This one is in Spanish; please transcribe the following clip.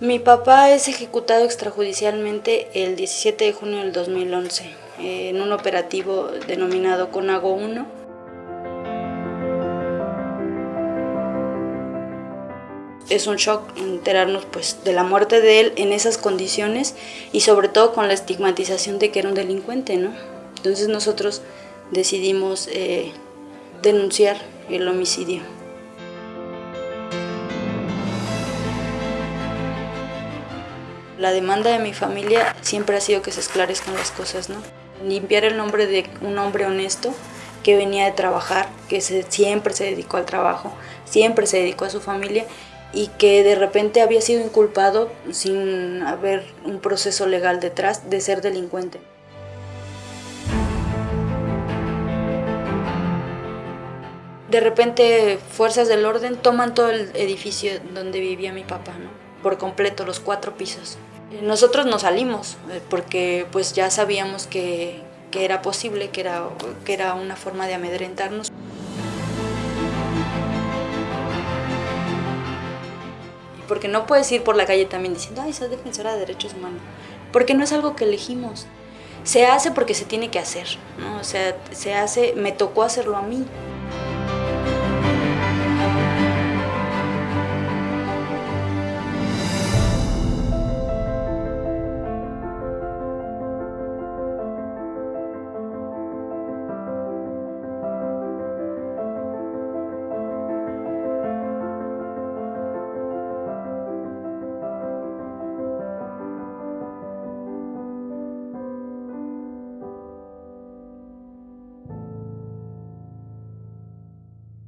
Mi papá es ejecutado extrajudicialmente el 17 de junio del 2011 eh, en un operativo denominado Conago 1. Es un shock enterarnos pues, de la muerte de él en esas condiciones y sobre todo con la estigmatización de que era un delincuente. ¿no? Entonces nosotros decidimos eh, denunciar el homicidio. La demanda de mi familia siempre ha sido que se esclarezcan las cosas, ¿no? Limpiar el nombre de un hombre honesto que venía de trabajar, que siempre se dedicó al trabajo, siempre se dedicó a su familia y que de repente había sido inculpado sin haber un proceso legal detrás de ser delincuente. De repente fuerzas del orden toman todo el edificio donde vivía mi papá, ¿no? por completo, los cuatro pisos. Nosotros nos salimos eh, porque pues ya sabíamos que, era posible, que era, que era una forma de amedrentarnos. Porque no puedes ir por la calle también diciendo, ay, soy defensora de derechos humanos, porque no es algo que elegimos. Se hace porque se tiene que hacer. O sea, se hace, me tocó hacerlo a mí.